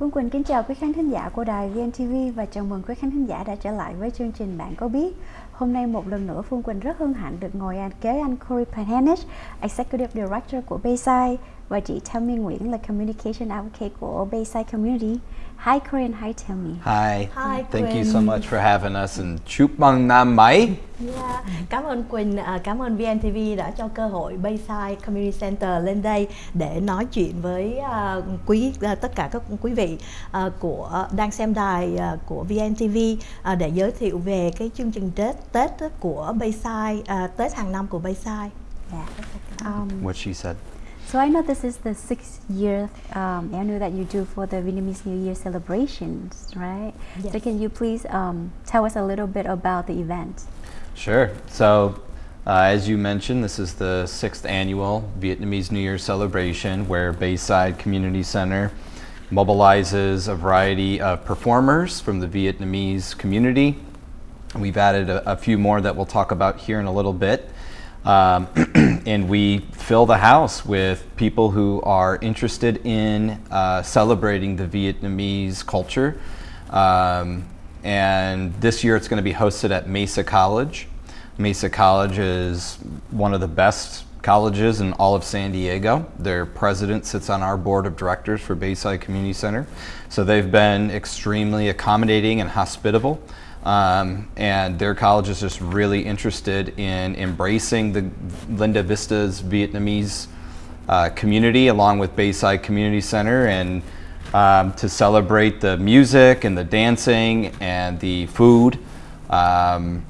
Phương Quỳnh kính chào quý khán thính giả của đài VNTV và chào mừng quý khán thính giả đã trở lại với chương trình Bạn có biết. Hôm nay một lần nữa Phương Quỳnh rất hân hạnh được ngồi kế anh Corey Panhanich, Executive Director của Bayside và chị Tammy Nguyễn là Communication Advocate của Bayside Community. Hi Corey and hi Tammy. Hi. Hi, Thank you Quỳnh. so much for having us and chúc mừng năm mới. Yeah. Cảm ơn Quỳnh, à, cảm ơn VNTV đã cho cơ hội Bayside Community Center lên đây để nói chuyện với à, quý à, tất cả các quý vị của đang xem đài của VNTV để giới thiệu về cái chương trình Tết Tết của Bayside, à, Tết hàng năm của Bayside. Yeah. Um, What she said. so I know this is the sixth year um, annual that you do for the Vietnamese New Year celebrations, right? So can you please um, tell us a little bit about the event? Sure. So, uh, as you mentioned, this is the sixth annual Vietnamese New Year celebration where Bayside Community Center mobilizes a variety of performers from the Vietnamese community. We've added a, a few more that we'll talk about here in a little bit. Um, and we fill the house with people who are interested in uh, celebrating the Vietnamese culture. Um, and this year it's going to be hosted at Mesa College. Mesa College is one of the best colleges in all of San Diego. Their president sits on our board of directors for Bayside Community Center. So they've been extremely accommodating and hospitable. Um, and their college is just really interested in embracing the Linda Vista's Vietnamese uh, community along with Bayside Community Center and um, to celebrate the music and the dancing and the food. Um,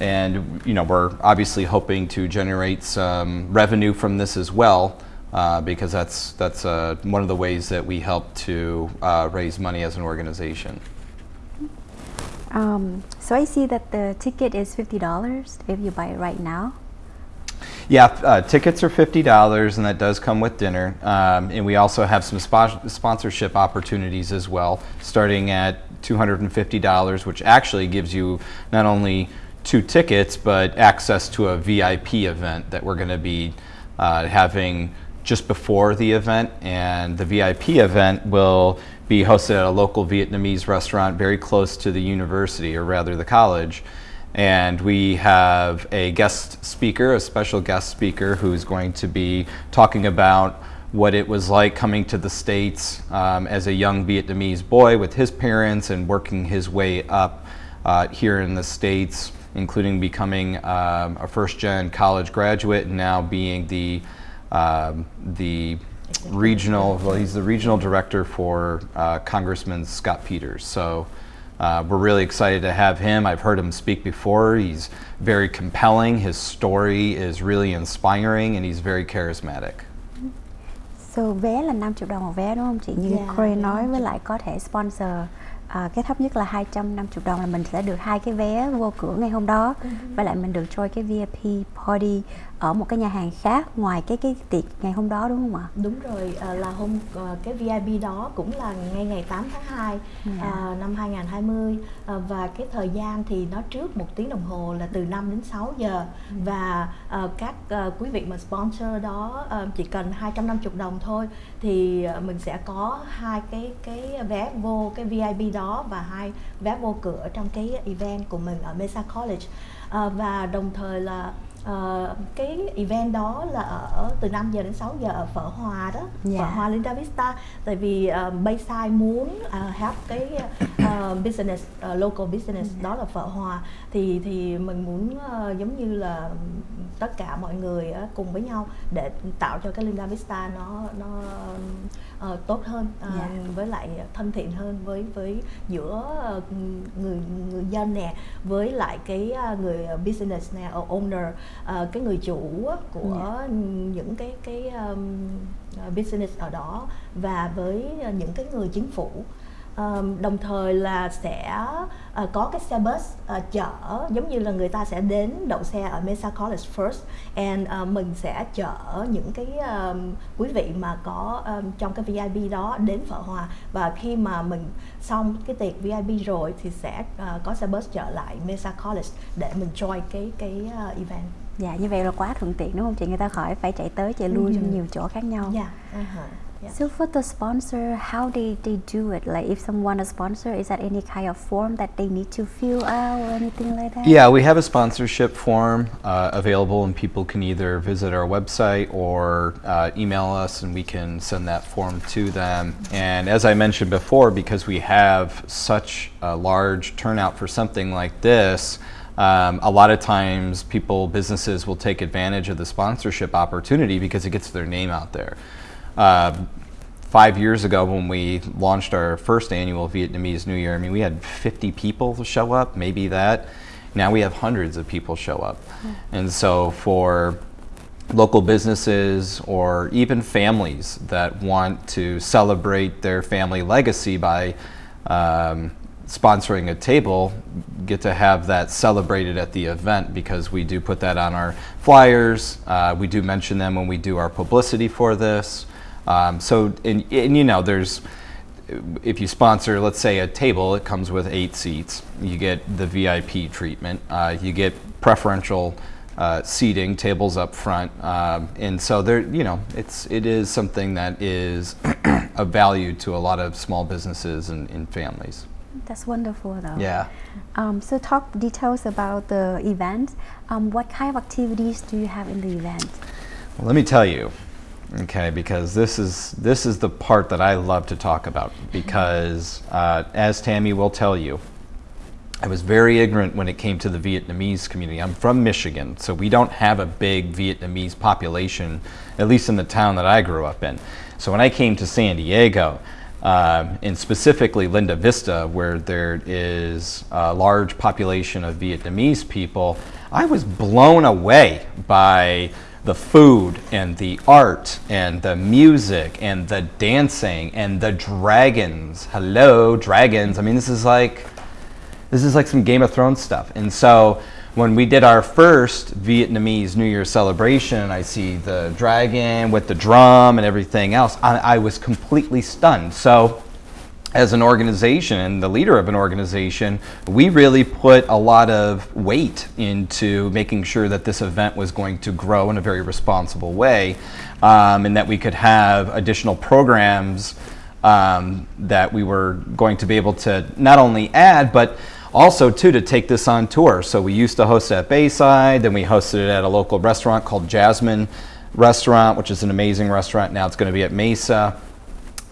and you know we're obviously hoping to generate some revenue from this as well uh, because that's that's uh, one of the ways that we help to uh, raise money as an organization. Um, so I see that the ticket is fifty dollars if you buy it right now. Yeah, uh, tickets are fifty dollars, and that does come with dinner. Um, and we also have some spo- sponsorship opportunities as well, starting at two hundred and fifty dollars, which actually gives you not only two tickets but access to a VIP event that we're going to be uh, having just before the event. And the VIP event will be hosted at a local Vietnamese restaurant very close to the university, or rather the college. And we have a guest speaker, a special guest speaker, who's going to be talking about what it was like coming to the States um, as a young Vietnamese boy with his parents and working his way up uh, here in the States, including becoming um, a first gen college graduate and now being the, um, the regional, well, he's the regional director for uh, Congressman Scott Peters. So uh, we're really excited to have him. I've heard him speak before. He's very compelling. His story is really inspiring, and he's very charismatic. So vé là 50 đồng một vé đúng không chị? Như Dạ, Corey nói 50 với lại có thể sponsor à, cái thấp nhất là 250 đồng là mình sẽ được hai cái vé vô cửa ngày hôm đó và lại mình được join cái VIP party ở một cái nhà hàng khác ngoài cái cái tiệc ngày hôm đó đúng không ạ? Đúng rồi, à, là hôm à, cái VIP đó cũng là ngay ngày 8 tháng 2 Dạ. à, năm 2020 à, và cái thời gian thì nó trước một tiếng đồng hồ là từ 5 đến 6 giờ và à, các à, quý vị mà sponsor đó à, chỉ cần 250 đồng thôi thì à, mình sẽ có hai cái cái vé vô cái VIP đó và hai vé vô cửa trong cái event của mình ở Mesa College à, và đồng thời là Ờ, cái event đó là ở từ 5 giờ đến 6 giờ ở Phở Hòa đó Dạ. Phở Hòa Linda Vista. Tại vì uh, Bayside muốn uh, have cái uh, business uh, local business đó là Phở Hòa. Thì thì mình muốn uh, giống như là tất cả mọi người uh, cùng với nhau để tạo cho cái Linda Vista nó nó uh, tốt hơn uh, Dạ. với lại thân thiện hơn với với giữa uh, người người dân nè với lại cái uh, người business nè owner uh, cái người chủ của những cái cái um, business ở đó và với những cái người chính phủ Um, đồng thời là sẽ uh, có cái xe bus uh, chở giống như là người ta sẽ đến đậu xe ở Mesa College first and uh, mình sẽ chở những cái um, quý vị mà có um, trong cái VIP đó đến Phở Hòa và khi mà mình xong cái tiệc VIP rồi thì sẽ uh, có xe bus trở lại Mesa College để mình join cái cái uh, event. Dạ như vậy là quá thuận tiện đúng không chị? Người ta khỏi phải chạy tới chạy lui trong nhiều chỗ khác nhau. Dạ. uh-huh. Yeah. So for the sponsor, how they, they do it? Like if someone wants a sponsor, is that any kind of form that they need to fill out or anything like that? Yeah, we have a sponsorship form uh, available, and people can either visit our website or uh, email us, and we can send that form to them. And as I mentioned before, because we have such a large turnout for something like this, um, a lot of times people, businesses will take advantage of the sponsorship opportunity because it gets their name out there. Uh, five years ago when we launched our first annual Vietnamese New Year, I mean, we had 50 people to show up, maybe that. Now we have hundreds of people show up. And so for local businesses or even families that want to celebrate their family legacy by um, sponsoring a table get to have that celebrated at the event because we do put that on our flyers. Uh, we do mention them when we do our publicity for this. Um, so, and, and you know, there's, if you sponsor, let's say, a table, it comes with eight seats. You get the VIP treatment. Uh, you get preferential uh, seating, tables up front, um, and so there, you know, it's it is something that is of value to a lot of small businesses and, and families. That's wonderful though. Yeah. Um, so talk details about the event. Um, what kind of activities do you have in the event? Well, let me tell you, okay, because this is this is the part that I love to talk about because uh, as Tammy will tell you, I was very ignorant when it came to the Vietnamese community. I'm from Michigan, so we don't have a big Vietnamese population, at least in the town that I grew up in. So when I came to San Diego, um, and specifically Linda Vista, where there is a large population of Vietnamese people, I was blown away by the food and the art and the music and the dancing and the dragons. Hello, dragons. I mean, this is like this is like some Game of Thrones stuff. And so when we did our first Vietnamese New Year celebration, I see the dragon with the drum and everything else. I, I was completely stunned. So as an organization and the leader of an organization, we really put a lot of weight into making sure that this event was going to grow in a very responsible way um, and that we could have additional programs um, that we were going to be able to not only add, but also too to take this on tour. So we used to host it at Bayside, then we hosted it at a local restaurant called Jasmine Restaurant, which is an amazing restaurant. Now it's going to be at Mesa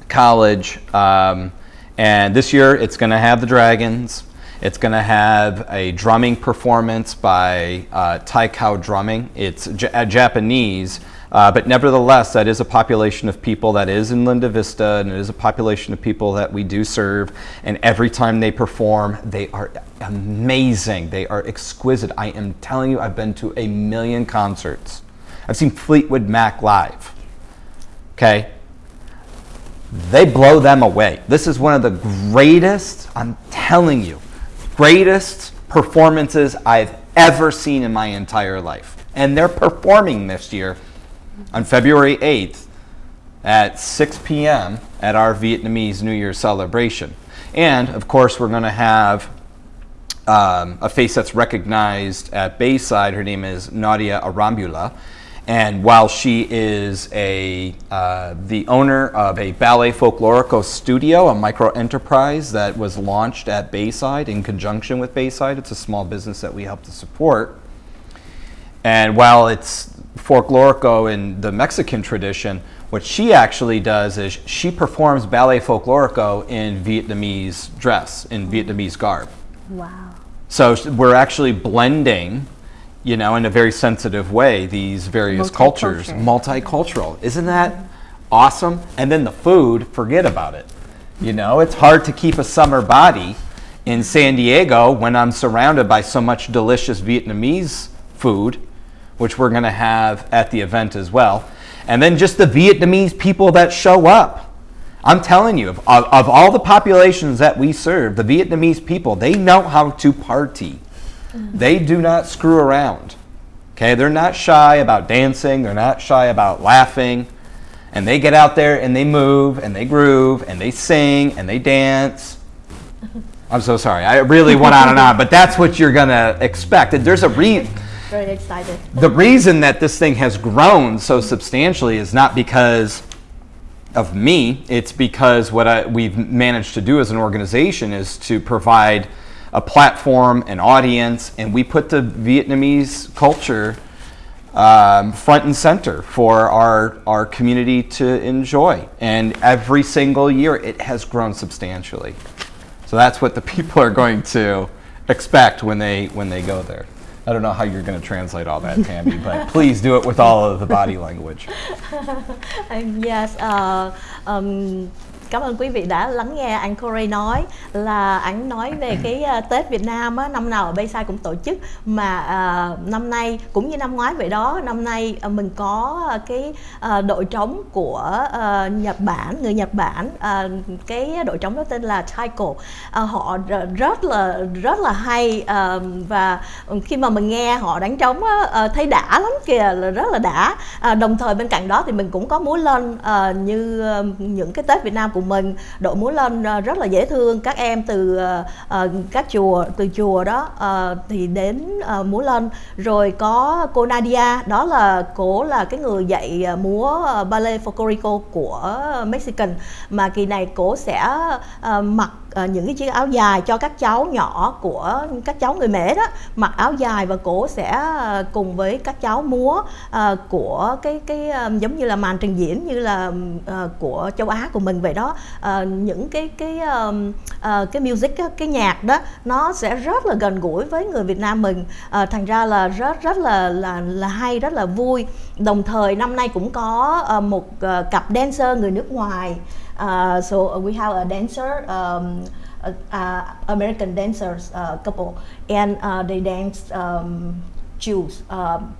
College. Um, and this year it's going to have the Dragons. It's going to have a drumming performance by uh, Taiko Drumming. It's J- Japanese, uh, but nevertheless, that is a population of people that is in Linda Vista, and it is a population of people that we do serve. And every time they perform, they are amazing. They are exquisite. I am telling you, I've been to a million concerts. I've seen Fleetwood Mac live. Okay? They blow them away. This is one of the greatest, I'm telling you, greatest performances I've ever seen in my entire life. And they're performing this year on February 8th at 6 p.m. at our Vietnamese New Year celebration. And of course, we're going to have um, a face that's recognized at Bayside. Her name is Nadia Arambula. And while she is a, uh, the owner of a Ballet Folklorico studio, a micro enterprise that was launched at Bayside in conjunction with Bayside, it's a small business that we help to support. And while it's folklorico in the Mexican tradition, what she actually does is she performs ballet folklorico in Vietnamese dress, in Vietnamese garb. Wow. So we're actually blending, you know, in a very sensitive way, these various cultures, Multicultural. Isn't that awesome? And then the food, forget about it. You know, it's hard to keep a summer body in San Diego when I'm surrounded by so much delicious Vietnamese food, which we're going to have at the event as well. And then just the Vietnamese people that show up. I'm telling you, of, of, of all the populations that we serve, the Vietnamese people, they know how to party. They do not screw around. Okay, they're not shy about dancing, they're not shy about laughing. And they get out there and they move and they groove and they sing and they dance. I'm so sorry. I really went on and on, but that's what you're going to expect. And There's a re- Very excited. the reason that this thing has grown so substantially is not because of me. It's because what I, we've managed to do as an organization is to provide a platform, an audience, and we put the Vietnamese culture um, front and center for our, our community to enjoy. And every single year it has grown substantially. So that's what the people are going to expect when they, when they go there. I don't know how you're going to translate all that, Tammy, but please do it with all of the body language. yes, uh, um, cảm ơn quý vị đã lắng nghe anh Corey nói là anh nói về cái uh, Tết Việt Nam á, năm nào ở Bayside cũng tổ chức. Mà uh, năm nay cũng như năm ngoái vậy đó năm nay uh, mình có uh, cái uh, đội trống của uh, Nhật Bản người Nhật Bản uh, cái đội trống đó tên là Taiko uh, họ rất là rất là hay uh, và khi mà mình nghe họ đánh trống á, uh, thấy đã lắm kìa là rất là đã. Uh, đồng thời bên cạnh đó thì mình cũng có múa lên uh, như uh, những cái Tết Việt Nam của của mình. Đội múa lên à, rất là dễ thương. Các em từ uh, các chùa từ chùa đó uh, thì đến uh, múa lên rồi có cô Nadia đó là cô là cái người dạy múa ballet folklorico của Mexican. Mà kỳ này cô sẽ uh, mặc uh, những cái chiếc áo dài cho các cháu nhỏ của các cháu người mẹ đó. Mặc áo dài và cổ sẽ uh, cùng với các cháu múa uh, của cái cái um, giống như là màn trình diễn như là uh, của châu Á của mình vậy đó. Uh, những cái cái um, uh, cái music cái nhạc đó nó sẽ rất là gần gũi với người Việt Nam mình. Uh, thành ra là rất rất là là là hay rất là vui. Đồng thời năm nay cũng có uh, một uh, cặp dancer người nước ngoài. Uh, so uh, we have a dancer, um, uh, uh, American dancers uh, couple, and uh, they dance um, Jews. Um,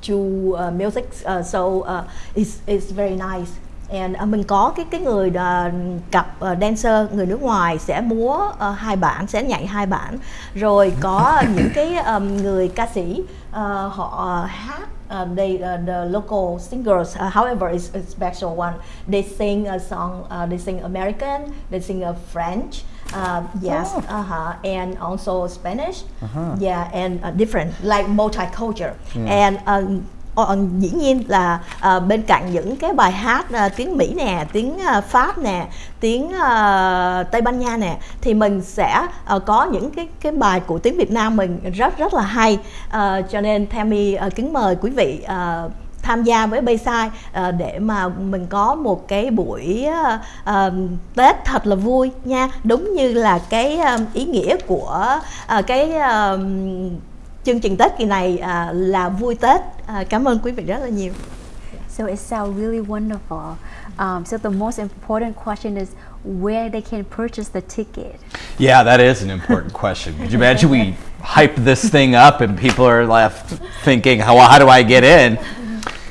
Jew uh, music, uh, so uh, it's it's very nice. And uh, mình có cái cái người uh, cặp uh, ờ, dancer người nước ngoài sẽ múa uh, hai bản sẽ nhảy hai bản rồi có những cái um, người ca sĩ uh, họ hát uh, they uh, the local singers uh, however is a special one they sing a song uh, they sing american they sing a french uh, yes oh. uh-huh and also spanish uh-huh. yeah and uh, different like multicultural mm. and um, Ờ, ờ, dĩ nhiên là uh, bên cạnh những cái bài hát uh, tiếng Mỹ nè, tiếng uh, Pháp nè, tiếng uh, Tây Ban Nha nè thì mình sẽ uh, có những cái cái bài của tiếng Việt Nam mình rất rất là hay. Uh, cho nên Tammy uh, kính mời quý vị uh, tham gia với Bayside uh, để mà mình có một cái buổi uh, uh, Tết thật là vui nha đúng như là cái uh, ý nghĩa của uh, cái uh, chương trình Tết kỳ này uh, là vui Tết. Uh, cảm ơn quý vị rất là nhiều. So it sounds really wonderful. Um, so the most important question is where they can purchase the ticket. Yeah, that is an important question. Could you imagine we hype this thing up and people are left thinking, how, how do I get in?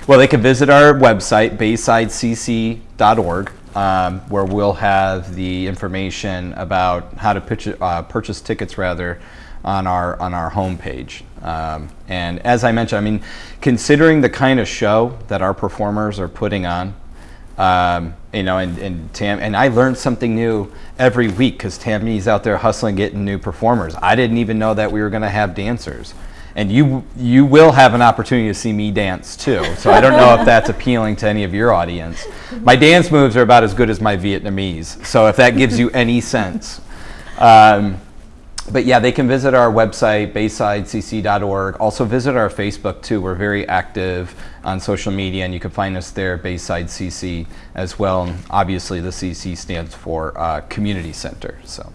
Well, they can visit our website, baysidecc.org, um, where we'll have the information about how to pitch, uh, purchase tickets rather on our on our homepage. Um, and as I mentioned, I mean, considering the kind of show that our performers are putting on, um, you know, and, and Tam and I learned something new every week because Tammy's out there hustling, getting new performers. I didn't even know that we were going to have dancers and you you will have an opportunity to see me dance too. So I don't know if that's appealing to any of your audience. My dance moves are about as good as my Vietnamese. So if that gives you any sense. Um, but yeah, they can visit our website, baysidecc.org. Also visit our Facebook too. We're very active on social media and you can find us there, Bayside CC as well. And obviously the CC stands for uh, Community Center. So.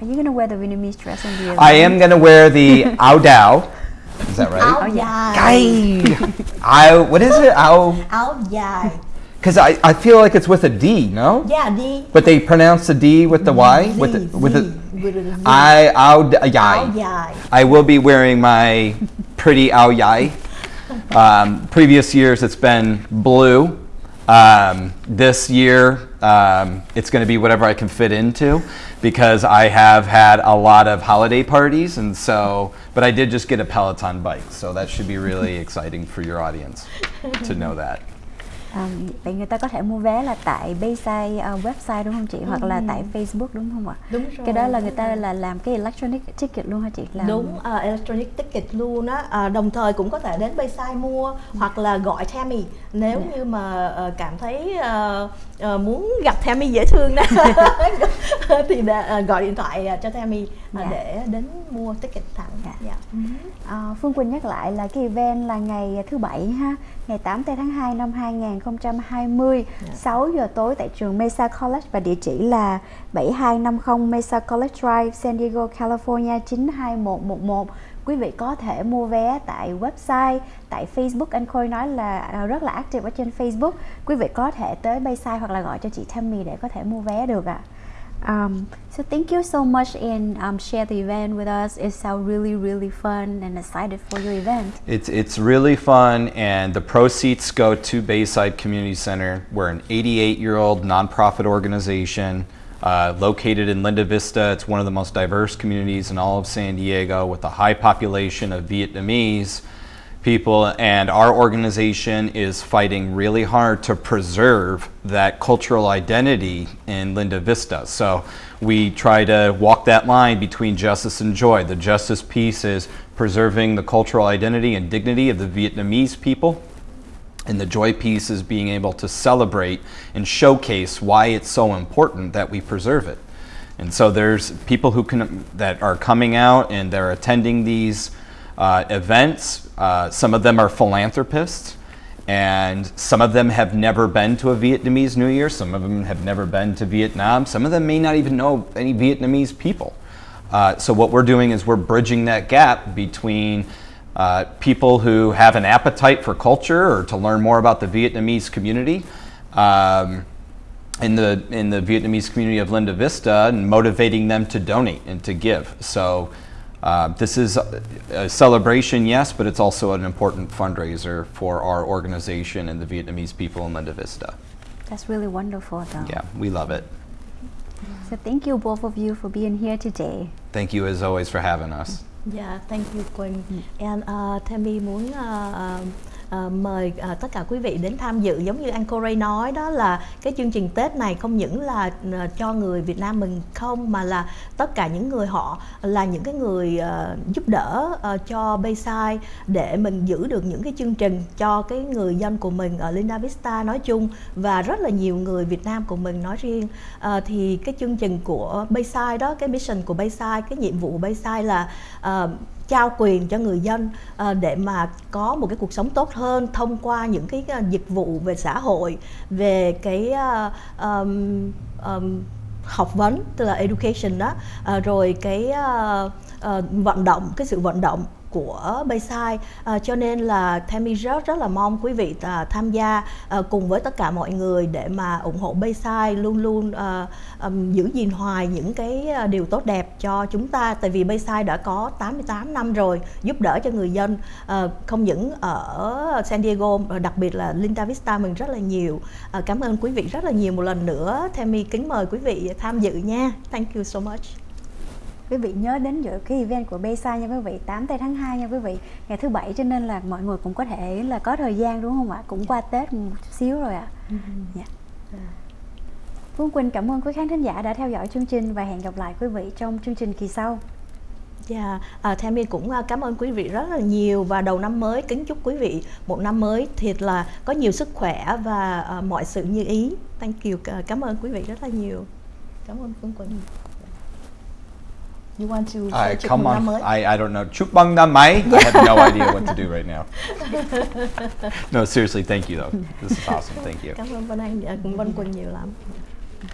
Are you going to wear the Vietnamese dress in the event? I am going to wear the Ao Dao. Is that right? Áo dài. I, what is it? Áo. Áo dài. Because I, I feel like it's with a D, no? Yeah, D. But they pronounce the D with the Y? With the, with the, with a Z. I, ao, yai. I will be wearing my pretty ao yai. Um, previous years it's been blue. Um, this year um, it's going to be whatever I can fit into because I have had a lot of holiday parties and so, but I did just get a Peloton bike, so that should be really exciting for your audience to know that. À, vậy người ta có thể mua vé là tại Bayside uh, website đúng không chị? Hoặc là tại Facebook đúng không ạ? Đúng rồi. Cái đó là người ta là làm cái electronic ticket luôn hả chị? Làm... Đúng, uh, electronic ticket luôn á. Uh, đồng thời cũng có thể đến Bayside mua hoặc là gọi Tammy nếu Dạ. như mà uh, cảm thấy uh, uh, muốn gặp Tammy dễ thương đó thì đã, uh, gọi điện thoại uh, cho Tammy uh, Dạ. để đến mua ticket thẳng. Dạ. Dạ. À, Phương Quỳnh nhắc lại là cái event là ngày thứ bảy ha, ngày 8 tây tháng 2 năm 2020, Dạ. 6 giờ tối tại trường Mesa College và địa chỉ là 7250 Mesa College Drive, San Diego, California 92111. Quý vị có thể mua vé tại website, tại Facebook. Anh Khôi nói là à, rất là active ở trên Facebook. Quý vị có thể tới Bayside hoặc là gọi cho chị Tammy để có thể mua vé được ạ. Um, so thank you so much and um, share the event with us. It sounds really, really fun and excited for your event. It's, it's really fun, and the proceeds go to Bayside Community Center. We're an 88 year old nonprofit organization uh, located in Linda Vista. It's one of the most diverse communities in all of San Diego with a high population of Vietnamese people, and our organization is fighting really hard to preserve that cultural identity in Linda Vista. So we try to walk that line between justice and joy. The justice piece is preserving the cultural identity and dignity of the Vietnamese people. And the joy piece is being able to celebrate and showcase why it's so important that we preserve it. And so there's people who can that are coming out and they're attending these uh, events. Uh, some of them are philanthropists, and some of them have never been to a Vietnamese New Year. Some of them have never been to Vietnam. Some of them may not even know any Vietnamese people. Uh, so what we're doing is we're bridging that gap between uh, people who have an appetite for culture or to learn more about the Vietnamese community. Um, in the in the Vietnamese community of Linda Vista and motivating them to donate and to give. So uh, this is a, a celebration, yes, but it's also an important fundraiser for our organization and the Vietnamese people in Linda Vista. That's really wonderful, though. Yeah, we love it. So thank you both of you for being here today. Thank you as always for having us. Yeah, thank you Quỳnh. And uh, Tammy muốn uh, uh, mời uh, tất cả quý vị đến tham dự. Giống như anh Corey nói đó là cái chương trình Tết này không những là uh, cho người Việt Nam mình không mà là tất cả những người họ là những cái người uh, giúp đỡ uh, cho Bayside để mình giữ được những cái chương trình cho cái người dân của mình ở Linda Vista nói chung và rất là nhiều người Việt Nam của mình nói riêng. Uh, thì cái chương trình của Bayside đó cái mission của Bayside cái nhiệm vụ của Bayside là uh, trao quyền cho người dân ờ, để mà có một cái cuộc sống tốt hơn thông qua những cái ờ, dịch vụ về xã hội về cái um, um, học vấn tức là education đó. Rồi cái uh, uh, vận động cái sự vận động của Bayside. À, cho nên là Tammy rất rất là mong quý vị à, tham gia à, cùng với tất cả mọi người để mà ủng hộ Bayside luôn luôn à, à, giữ gìn hoài những cái à, điều tốt đẹp cho chúng ta. Tại vì Bayside đã có 88 năm rồi giúp đỡ cho người dân à, không những ở San Diego đặc biệt là Linda Vista mình rất là nhiều. À, cảm ơn quý vị rất là nhiều. Một lần nữa Tammy kính mời quý vị tham dự nha. Thank you so much. Quý vị nhớ đến dự cái event của Bayside nha quý vị 8 tây tháng 2 nha quý vị. Ngày thứ bảy cho nên là mọi người cũng có thể là có thời gian đúng không ạ? Cũng qua Tết một chút xíu rồi ạ. Dạ. Phương Quỳnh cảm ơn quý khán thính giả đã theo dõi chương trình Và hẹn gặp lại quý vị trong chương trình kỳ sau. Dạ, à, Tammy cũng à, cảm ơn quý vị rất là nhiều và đầu năm mới kính chúc quý vị một năm mới thiệt là có nhiều sức khỏe và à, mọi sự như ý. Thank you, à, cảm ơn quý vị rất là nhiều. Cảm ơn Phương Quỳnh. You want to I say chúc come on. I, I don't know. Năm mới. I have no idea what to do right now. no, seriously, thank you though. This is awesome. Thank you. Cảm ơn Vân Anh, à, cũng Vân Quỳnh nhiều lắm.